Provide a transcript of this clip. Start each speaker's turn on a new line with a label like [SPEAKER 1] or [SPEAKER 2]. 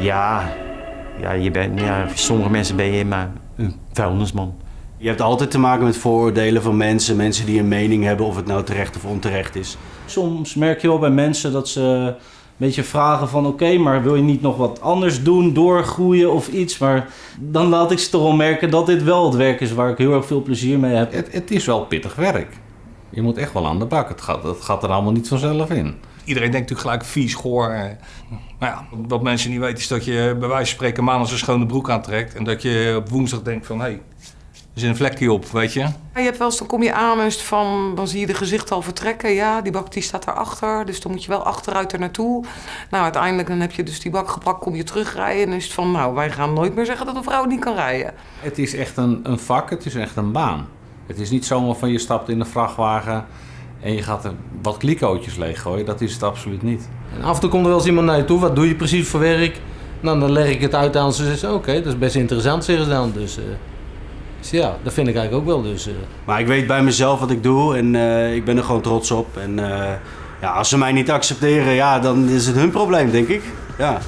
[SPEAKER 1] Ja, ja, je bent, ja, voor sommige mensen ben je maar een vuilnisman.
[SPEAKER 2] Je hebt altijd te maken met vooroordelen van mensen. Mensen die een mening hebben of het nou terecht of onterecht is.
[SPEAKER 3] Soms merk je wel bij mensen dat ze een beetje vragen van... oké, maar wil je niet nog wat anders doen, doorgroeien of iets? Maar dan laat ik ze toch wel merken dat dit wel het werk is waar ik heel erg veel plezier mee heb.
[SPEAKER 4] Het, het is wel pittig werk. Je moet echt wel aan de bak. Het gaat, het gaat er allemaal niet vanzelf in.
[SPEAKER 5] Iedereen denkt natuurlijk gelijk vies, goor. eh. Maar ja, wat mensen niet weten is dat je bij wijze van spreken maandag een schone broek aantrekt. En dat je op woensdag denkt van, hé, hey, er zit een vlekje op, weet je.
[SPEAKER 6] Ja, je hebt wel eens, dan kom je aan en is het van, dan zie je de gezicht al vertrekken. Ja, die bak die staat daarachter, dus dan moet je wel achteruit er naartoe. Nou, uiteindelijk dan heb je dus die bak gepakt, kom je terugrijden. En dan is het van, nou, wij gaan nooit meer zeggen dat een vrouw niet kan rijden.
[SPEAKER 4] Het is echt een, een vak, het is echt een baan. Het is niet zomaar van je stapt in een vrachtwagen en je gaat er wat klikootjes leeggooien. Dat is het absoluut niet.
[SPEAKER 7] En af en toe komt er wel eens iemand naar je toe. Wat doe je precies voor werk? Nou, dan leg ik het uit aan ze. Ze zeggen, oké, dat is best interessant, zeggen ze dan. Dus, eh, dus ja, dat vind ik eigenlijk ook wel. Dus, eh.
[SPEAKER 2] Maar ik weet bij mezelf wat ik doe en eh, ik ben er gewoon trots op. En eh, ja, als ze mij niet accepteren, ja, dan is het hun probleem, denk ik. Ja.